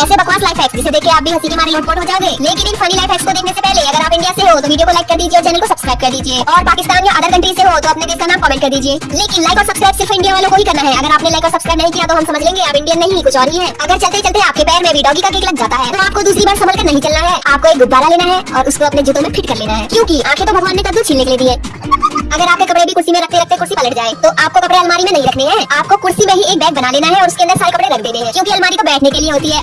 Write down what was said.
ऐसे बकवास life hacks जिसे देख आप भी हँसी के मारे लोटपोट हो जाओगे। लेकिन इन फनी लाइफ हैक्स को देखने से पहले अगर आप इंडिया से हो तो वीडियो को लाइक कर दीजिए और चैनल को सब्सक्राइब कर दीजिए। और पाकिस्तान या अदर कंट्री से हो तो अपने देश का नाम कमेंट कर दीजिए। लेकिन लाइक और सब्सक्राइब सिर्फ़ इंडिया वालों को ही करना है। अगर आपने लाइक और सब्सक्राइब नहीं किया तो हम समझ लेंगे आप इंडियन नहीं, कुछ और ही है। अगर चलते चलते आपके पैर में भी डॉगी का केक लग जाता है तो आपको दूसरी बार संभल कर नहीं चलना है। आपको एक गुब्बारा लेना है और उसको अपने जूतों में फिट कर लेना है। क्योंकि आँखें तो भगवान ने कद्दू छीलने के लिए दी है। अगर आपके कपड़े भी कुर्सी में रखते रखते कुर्सी पलट जाए तो आपको कपड़े अलमारी में नहीं रखने हैं। आपको कुर्सी में ही एक बैग बना लेना है और उसके अंदर सारे कपड़े रख देने हैं। क्योंकि अलमारी तो बैठने के लिए होती है।